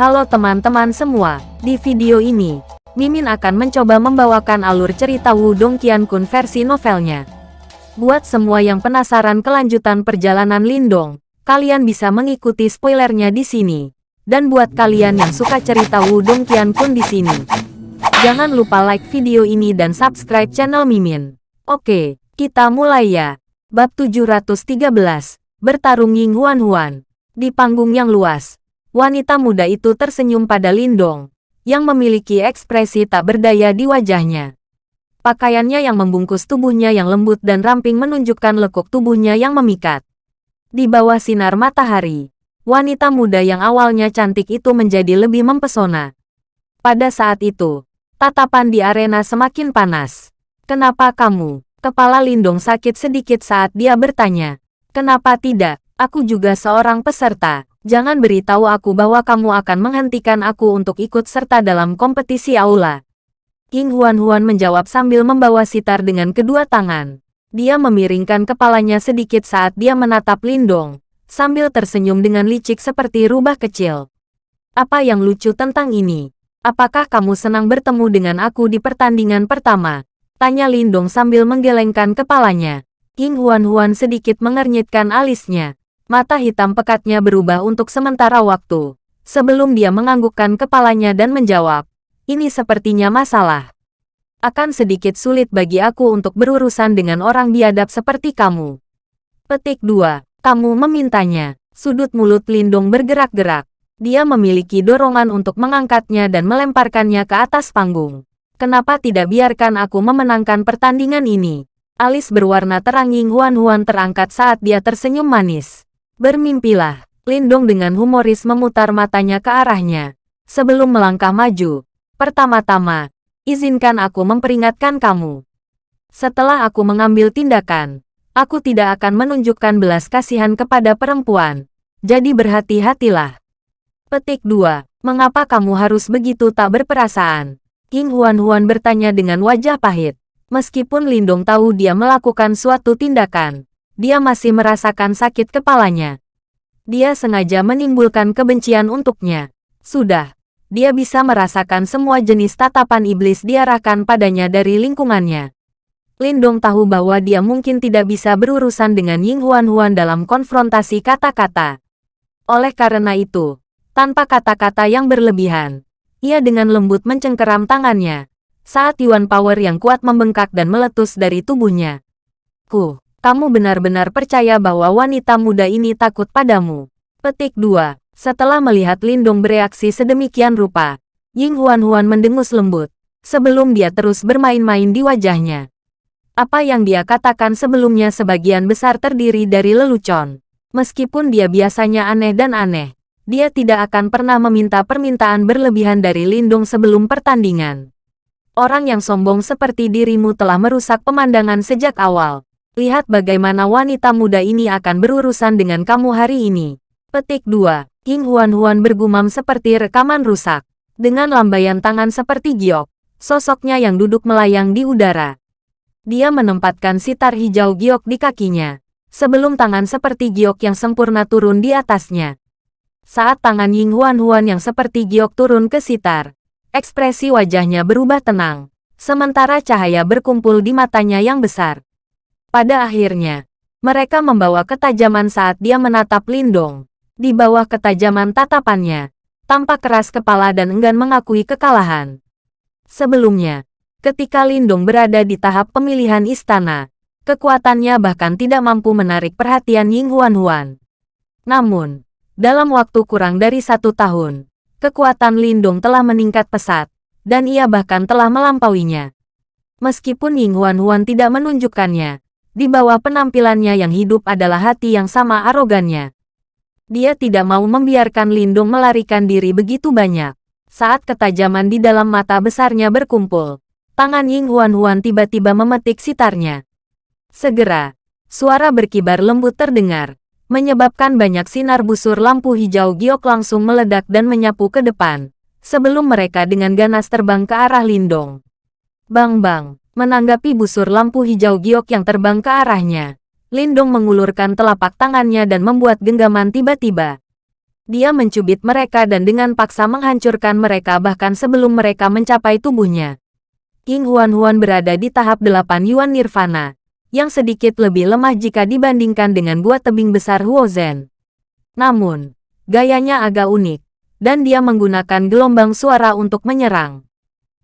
Halo teman-teman semua, di video ini, Mimin akan mencoba membawakan alur cerita Wudong Qiankun versi novelnya. Buat semua yang penasaran kelanjutan perjalanan Lindong, kalian bisa mengikuti spoilernya di sini. Dan buat kalian yang suka cerita Wudong Qiankun di sini, jangan lupa like video ini dan subscribe channel Mimin. Oke, kita mulai ya. Bab 713, Bertarung Ying Huan Huan. Di panggung yang luas, Wanita muda itu tersenyum pada Lindong, yang memiliki ekspresi tak berdaya di wajahnya. Pakaiannya yang membungkus tubuhnya yang lembut dan ramping menunjukkan lekuk tubuhnya yang memikat. Di bawah sinar matahari, wanita muda yang awalnya cantik itu menjadi lebih mempesona. Pada saat itu, tatapan di arena semakin panas. Kenapa kamu? Kepala Lindong sakit sedikit saat dia bertanya. Kenapa tidak? Aku juga seorang peserta. Jangan beritahu aku bahwa kamu akan menghentikan aku untuk ikut serta dalam kompetisi aula. King Huan-Huan menjawab sambil membawa sitar dengan kedua tangan. Dia memiringkan kepalanya sedikit saat dia menatap Lindong, sambil tersenyum dengan licik seperti rubah kecil. Apa yang lucu tentang ini? Apakah kamu senang bertemu dengan aku di pertandingan pertama? Tanya Lindong sambil menggelengkan kepalanya. King Huan-Huan sedikit mengernyitkan alisnya. Mata hitam pekatnya berubah untuk sementara waktu, sebelum dia menganggukkan kepalanya dan menjawab, ini sepertinya masalah. Akan sedikit sulit bagi aku untuk berurusan dengan orang biadab seperti kamu. Petik 2. Kamu memintanya. Sudut mulut Lindung bergerak-gerak. Dia memiliki dorongan untuk mengangkatnya dan melemparkannya ke atas panggung. Kenapa tidak biarkan aku memenangkan pertandingan ini? Alis berwarna terang Ying Huan-Huan terangkat saat dia tersenyum manis. Bermimpilah. Lindong dengan humoris memutar matanya ke arahnya. Sebelum melangkah maju, pertama-tama, izinkan aku memperingatkan kamu. Setelah aku mengambil tindakan, aku tidak akan menunjukkan belas kasihan kepada perempuan. Jadi berhati-hatilah. Petik 2. Mengapa kamu harus begitu tak berperasaan? King Huan-Huan bertanya dengan wajah pahit. Meskipun Lindong tahu dia melakukan suatu tindakan, dia masih merasakan sakit kepalanya. Dia sengaja menimbulkan kebencian untuknya. Sudah, dia bisa merasakan semua jenis tatapan iblis diarahkan padanya dari lingkungannya. Lindong tahu bahwa dia mungkin tidak bisa berurusan dengan Ying Huan Huan dalam konfrontasi kata-kata. Oleh karena itu, tanpa kata-kata yang berlebihan, ia dengan lembut mencengkeram tangannya, saat Yuan Power yang kuat membengkak dan meletus dari tubuhnya. Ku, kamu benar-benar percaya bahwa wanita muda ini takut padamu. Petik 2. Setelah melihat Lindung bereaksi sedemikian rupa, Ying Huan-Huan mendengus lembut, sebelum dia terus bermain-main di wajahnya. Apa yang dia katakan sebelumnya sebagian besar terdiri dari lelucon. Meskipun dia biasanya aneh dan aneh, dia tidak akan pernah meminta permintaan berlebihan dari Lindung sebelum pertandingan. Orang yang sombong seperti dirimu telah merusak pemandangan sejak awal. Lihat bagaimana wanita muda ini akan berurusan dengan kamu hari ini. Petik 2. King Huan-Huan bergumam seperti rekaman rusak. Dengan lambaian tangan seperti giok, sosoknya yang duduk melayang di udara. Dia menempatkan sitar hijau giok di kakinya, sebelum tangan seperti giok yang sempurna turun di atasnya. Saat tangan Ying Huan-Huan yang seperti giok turun ke sitar, ekspresi wajahnya berubah tenang, sementara cahaya berkumpul di matanya yang besar. Pada akhirnya, mereka membawa ketajaman saat dia menatap Lindong. Di bawah ketajaman tatapannya, tampak keras kepala dan enggan mengakui kekalahan. Sebelumnya, ketika Lindong berada di tahap pemilihan istana, kekuatannya bahkan tidak mampu menarik perhatian Ying Huan-Huan. Namun, dalam waktu kurang dari satu tahun, kekuatan Lindong telah meningkat pesat, dan ia bahkan telah melampauinya. Meskipun Ying Huan-Huan tidak menunjukkannya, di bawah penampilannya yang hidup adalah hati yang sama arogannya. Dia tidak mau membiarkan Lindung melarikan diri begitu banyak. Saat ketajaman di dalam mata besarnya berkumpul, tangan Ying Huan Huan tiba-tiba memetik sitarnya. Segera, suara berkibar lembut terdengar, menyebabkan banyak sinar busur lampu hijau giok langsung meledak dan menyapu ke depan, sebelum mereka dengan ganas terbang ke arah Lindong. Bang-bang, Menanggapi busur lampu hijau giok yang terbang ke arahnya, Lindong mengulurkan telapak tangannya dan membuat genggaman tiba-tiba. Dia mencubit mereka dan dengan paksa menghancurkan mereka bahkan sebelum mereka mencapai tubuhnya. King Huan-Huan berada di tahap 8 Yuan Nirvana, yang sedikit lebih lemah jika dibandingkan dengan gua tebing besar Huozen. Namun, gayanya agak unik, dan dia menggunakan gelombang suara untuk menyerang.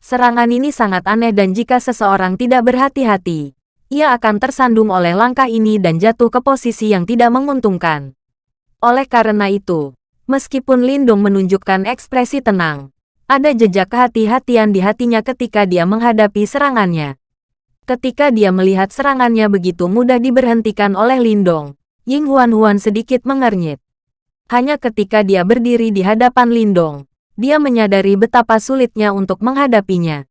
Serangan ini sangat aneh dan jika seseorang tidak berhati-hati, ia akan tersandung oleh langkah ini dan jatuh ke posisi yang tidak menguntungkan. Oleh karena itu, meskipun Lindung menunjukkan ekspresi tenang, ada jejak kehati-hatian di hatinya ketika dia menghadapi serangannya. Ketika dia melihat serangannya begitu mudah diberhentikan oleh Lindong, Ying Huan-Huan sedikit mengernyit. Hanya ketika dia berdiri di hadapan Lindong, dia menyadari betapa sulitnya untuk menghadapinya.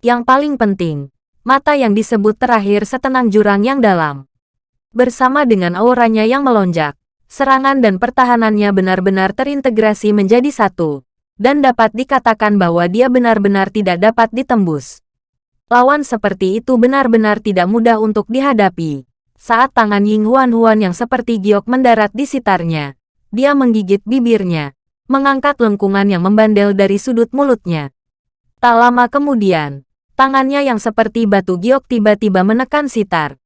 Yang paling penting, mata yang disebut terakhir setenang jurang yang dalam. Bersama dengan auranya yang melonjak, serangan dan pertahanannya benar-benar terintegrasi menjadi satu, dan dapat dikatakan bahwa dia benar-benar tidak dapat ditembus. Lawan seperti itu benar-benar tidak mudah untuk dihadapi. Saat tangan Ying Huan Huan yang seperti giok mendarat di sitarnya, dia menggigit bibirnya, mengangkat lengkungan yang membandel dari sudut mulutnya. Tak lama kemudian, tangannya yang seperti batu giok tiba-tiba menekan sitar.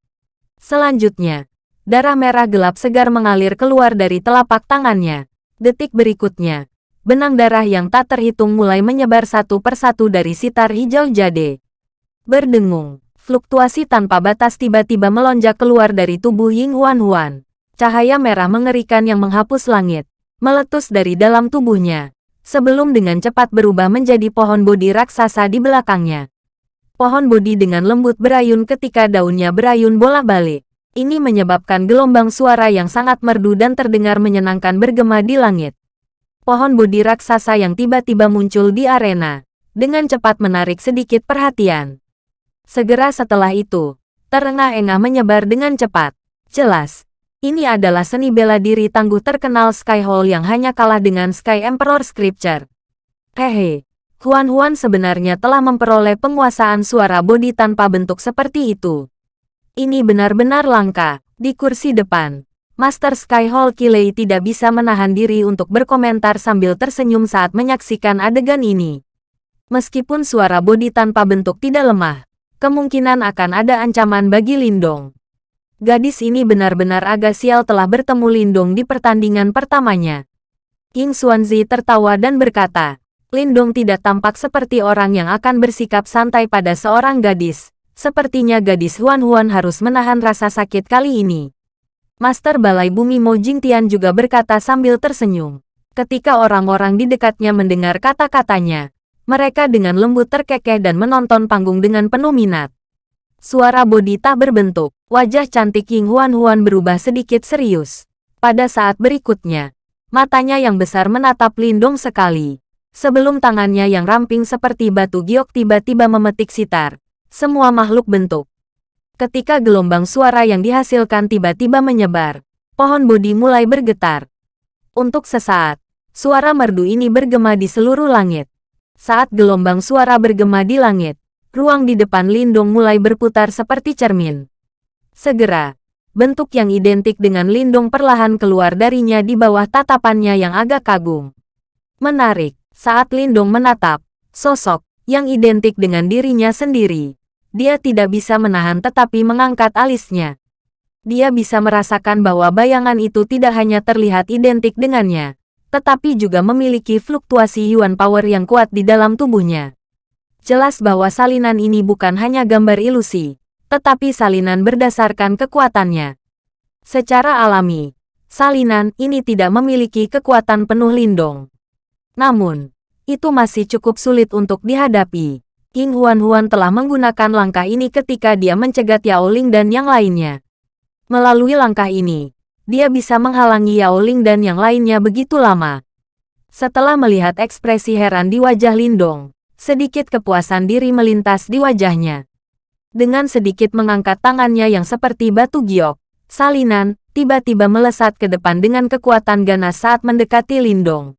Selanjutnya, darah merah gelap segar mengalir keluar dari telapak tangannya. Detik berikutnya, benang darah yang tak terhitung mulai menyebar satu persatu dari sitar hijau jade. Berdengung, fluktuasi tanpa batas tiba-tiba melonjak keluar dari tubuh Ying Huan Huan. Cahaya merah mengerikan yang menghapus langit, meletus dari dalam tubuhnya, sebelum dengan cepat berubah menjadi pohon bodi raksasa di belakangnya. Pohon bodi dengan lembut berayun ketika daunnya berayun bolak-balik. Ini menyebabkan gelombang suara yang sangat merdu dan terdengar menyenangkan bergema di langit. Pohon bodi raksasa yang tiba-tiba muncul di arena, dengan cepat menarik sedikit perhatian. Segera setelah itu, terengah-engah menyebar dengan cepat. Jelas, ini adalah seni bela diri tangguh terkenal Sky Hall yang hanya kalah dengan Sky Emperor Scripture. Hehe, Huan Huan sebenarnya telah memperoleh penguasaan suara bodi tanpa bentuk seperti itu. Ini benar-benar langka. Di kursi depan, Master Sky Hall Kilei tidak bisa menahan diri untuk berkomentar sambil tersenyum saat menyaksikan adegan ini. Meskipun suara bodi tanpa bentuk tidak lemah, kemungkinan akan ada ancaman bagi Lindong. Gadis ini benar-benar agak sial telah bertemu Lindong di pertandingan pertamanya. King Xuanzi tertawa dan berkata, Lindong tidak tampak seperti orang yang akan bersikap santai pada seorang gadis. Sepertinya gadis Huan Huan harus menahan rasa sakit kali ini. Master Balai Bumi Mo Jingtian juga berkata sambil tersenyum. Ketika orang-orang di dekatnya mendengar kata-katanya, mereka dengan lembut terkekeh dan menonton panggung dengan penuh minat. Suara bodi tak berbentuk. Wajah cantik King Huan Huan berubah sedikit serius. Pada saat berikutnya, matanya yang besar menatap Lindong sekali. Sebelum tangannya yang ramping seperti batu giok tiba-tiba memetik sitar. Semua makhluk bentuk. Ketika gelombang suara yang dihasilkan tiba-tiba menyebar, pohon bodi mulai bergetar. Untuk sesaat, suara merdu ini bergema di seluruh langit. Saat gelombang suara bergema di langit, ruang di depan Lindong mulai berputar seperti cermin. Segera, bentuk yang identik dengan Lindong perlahan keluar darinya di bawah tatapannya yang agak kagum. Menarik, saat Lindong menatap, sosok yang identik dengan dirinya sendiri. Dia tidak bisa menahan tetapi mengangkat alisnya. Dia bisa merasakan bahwa bayangan itu tidak hanya terlihat identik dengannya, tetapi juga memiliki fluktuasi Yuan Power yang kuat di dalam tubuhnya. Jelas bahwa salinan ini bukan hanya gambar ilusi, tetapi salinan berdasarkan kekuatannya. Secara alami, salinan ini tidak memiliki kekuatan penuh lindung. Namun, itu masih cukup sulit untuk dihadapi. King Huan-Huan telah menggunakan langkah ini ketika dia mencegat Yao Ling dan yang lainnya. Melalui langkah ini, dia bisa menghalangi Yao Ling dan yang lainnya begitu lama. Setelah melihat ekspresi heran di wajah Lindong, Sedikit kepuasan diri melintas di wajahnya. Dengan sedikit mengangkat tangannya yang seperti batu giok, salinan, tiba-tiba melesat ke depan dengan kekuatan ganas saat mendekati Lindong.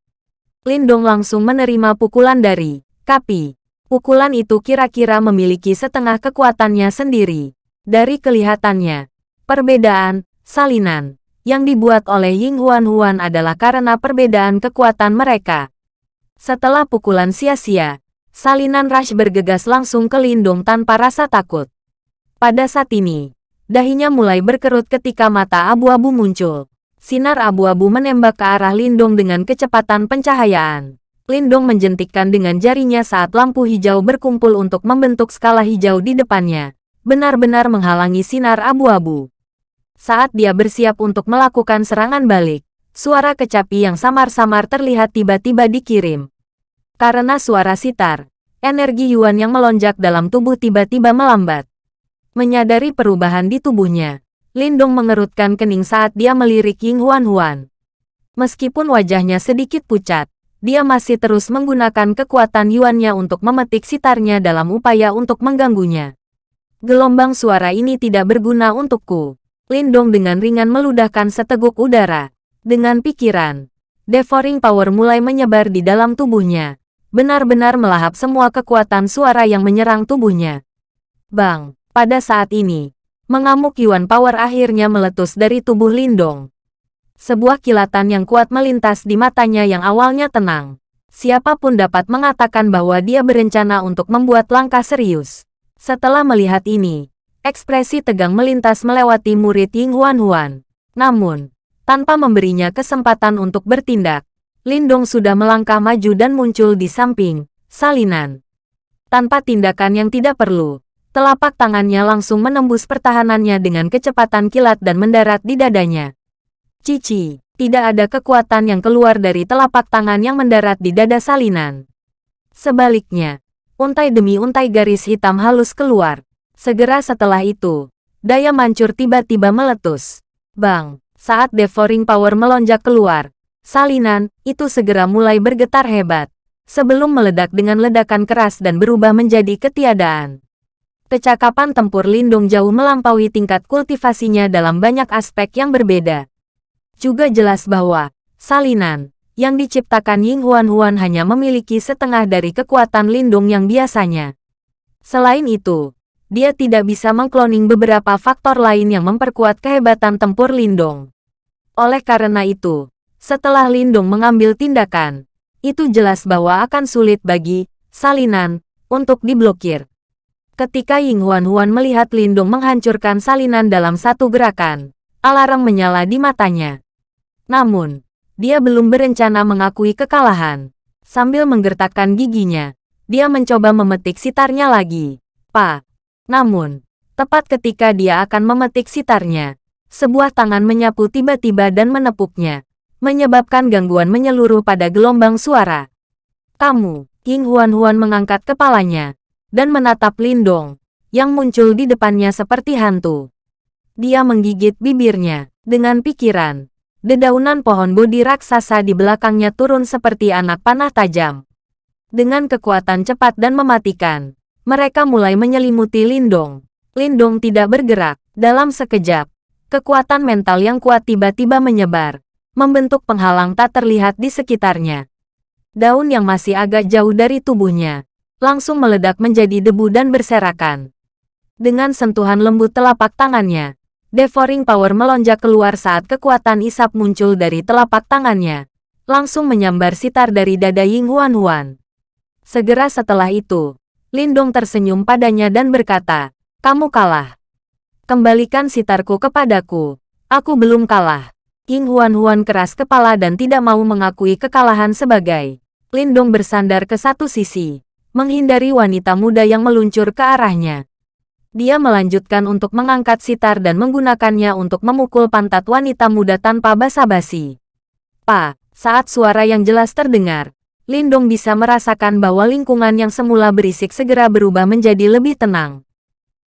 Lindong langsung menerima pukulan dari Kapi. Pukulan itu kira-kira memiliki setengah kekuatannya sendiri. Dari kelihatannya, perbedaan, salinan, yang dibuat oleh Ying Huan Huan adalah karena perbedaan kekuatan mereka. Setelah pukulan sia-sia, salinan Rush bergegas langsung ke Lindung tanpa rasa takut. Pada saat ini, dahinya mulai berkerut ketika mata abu-abu muncul. Sinar abu-abu menembak ke arah Lindung dengan kecepatan pencahayaan. Lindung menjentikkan dengan jarinya saat lampu hijau berkumpul untuk membentuk skala hijau di depannya, benar-benar menghalangi sinar abu-abu. Saat dia bersiap untuk melakukan serangan balik, suara kecapi yang samar-samar terlihat tiba-tiba dikirim. Karena suara sitar, energi Yuan yang melonjak dalam tubuh tiba-tiba melambat. Menyadari perubahan di tubuhnya, Lindong mengerutkan kening saat dia melirik Ying Huan Huan. Meskipun wajahnya sedikit pucat, dia masih terus menggunakan kekuatan Yuannya untuk memetik sitarnya dalam upaya untuk mengganggunya. Gelombang suara ini tidak berguna untukku. Lindong dengan ringan meludahkan seteguk udara. Dengan pikiran, devouring power mulai menyebar di dalam tubuhnya benar-benar melahap semua kekuatan suara yang menyerang tubuhnya. Bang, pada saat ini, mengamuk Yuan Power akhirnya meletus dari tubuh Lindong. Sebuah kilatan yang kuat melintas di matanya yang awalnya tenang. Siapa pun dapat mengatakan bahwa dia berencana untuk membuat langkah serius. Setelah melihat ini, ekspresi tegang melintas melewati murid Ying Huan Huan. Namun, tanpa memberinya kesempatan untuk bertindak, Lindong sudah melangkah maju dan muncul di samping, salinan. Tanpa tindakan yang tidak perlu, telapak tangannya langsung menembus pertahanannya dengan kecepatan kilat dan mendarat di dadanya. Cici, tidak ada kekuatan yang keluar dari telapak tangan yang mendarat di dada salinan. Sebaliknya, untai demi untai garis hitam halus keluar. Segera setelah itu, daya mancur tiba-tiba meletus. Bang, saat devouring power melonjak keluar, Salinan, itu segera mulai bergetar hebat. Sebelum meledak dengan ledakan keras dan berubah menjadi ketiadaan. Kecakapan tempur Lindung jauh melampaui tingkat kultivasinya dalam banyak aspek yang berbeda. Juga jelas bahwa, salinan, yang diciptakan Ying Huan Huan hanya memiliki setengah dari kekuatan Lindung yang biasanya. Selain itu, dia tidak bisa mengkloning beberapa faktor lain yang memperkuat kehebatan tempur Lindung. Oleh karena itu, setelah Lindung mengambil tindakan, itu jelas bahwa akan sulit bagi salinan untuk diblokir. Ketika Ying Huan Huan melihat Lindung menghancurkan salinan dalam satu gerakan, alarm menyala di matanya. Namun, dia belum berencana mengakui kekalahan. Sambil menggertakkan giginya, dia mencoba memetik sitarnya lagi. Pa. Namun, tepat ketika dia akan memetik sitarnya, sebuah tangan menyapu tiba-tiba dan menepuknya menyebabkan gangguan menyeluruh pada gelombang suara. Kamu, King Huan-Huan mengangkat kepalanya, dan menatap Lindong, yang muncul di depannya seperti hantu. Dia menggigit bibirnya, dengan pikiran. Dedaunan pohon bodi raksasa di belakangnya turun seperti anak panah tajam. Dengan kekuatan cepat dan mematikan, mereka mulai menyelimuti Lindong. Lindong tidak bergerak. Dalam sekejap, kekuatan mental yang kuat tiba-tiba menyebar, membentuk penghalang tak terlihat di sekitarnya. Daun yang masih agak jauh dari tubuhnya, langsung meledak menjadi debu dan berserakan. Dengan sentuhan lembut telapak tangannya, Devouring Power melonjak keluar saat kekuatan isap muncul dari telapak tangannya, langsung menyambar sitar dari dada Ying Huan Huan. Segera setelah itu, Lindong tersenyum padanya dan berkata, kamu kalah. Kembalikan sitarku kepadaku. Aku belum kalah. King Huan-Huan keras kepala dan tidak mau mengakui kekalahan sebagai Lindong bersandar ke satu sisi, menghindari wanita muda yang meluncur ke arahnya. Dia melanjutkan untuk mengangkat sitar dan menggunakannya untuk memukul pantat wanita muda tanpa basa-basi. Pa, saat suara yang jelas terdengar, Lindong bisa merasakan bahwa lingkungan yang semula berisik segera berubah menjadi lebih tenang.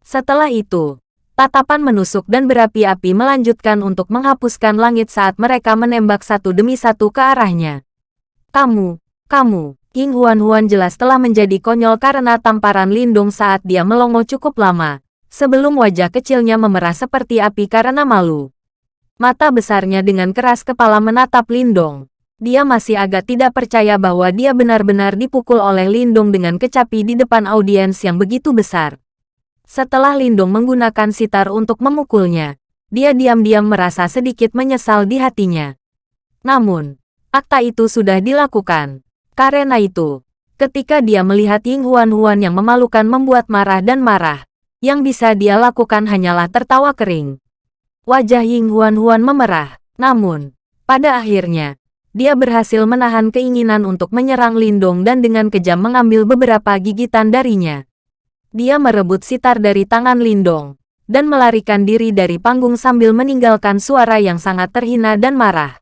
Setelah itu, Tatapan menusuk dan berapi-api melanjutkan untuk menghapuskan langit saat mereka menembak satu demi satu ke arahnya. Kamu, kamu, King Huan-Huan jelas telah menjadi konyol karena tamparan Lindung saat dia melongo cukup lama, sebelum wajah kecilnya memerah seperti api karena malu. Mata besarnya dengan keras kepala menatap Lindong. Dia masih agak tidak percaya bahwa dia benar-benar dipukul oleh Lindung dengan kecapi di depan audiens yang begitu besar. Setelah Lindung menggunakan sitar untuk memukulnya, dia diam-diam merasa sedikit menyesal di hatinya. Namun, akta itu sudah dilakukan. Karena itu, ketika dia melihat Ying Huan-Huan yang memalukan membuat marah dan marah, yang bisa dia lakukan hanyalah tertawa kering. Wajah Ying Huan-Huan memerah, namun, pada akhirnya, dia berhasil menahan keinginan untuk menyerang Lindong dan dengan kejam mengambil beberapa gigitan darinya. Dia merebut sitar dari tangan Lindong, dan melarikan diri dari panggung sambil meninggalkan suara yang sangat terhina dan marah.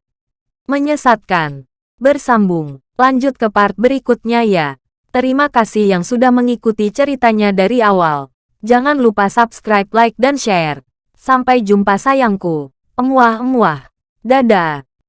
Menyesatkan. Bersambung. Lanjut ke part berikutnya ya. Terima kasih yang sudah mengikuti ceritanya dari awal. Jangan lupa subscribe, like, dan share. Sampai jumpa sayangku. Emuah-emuah. Dadah.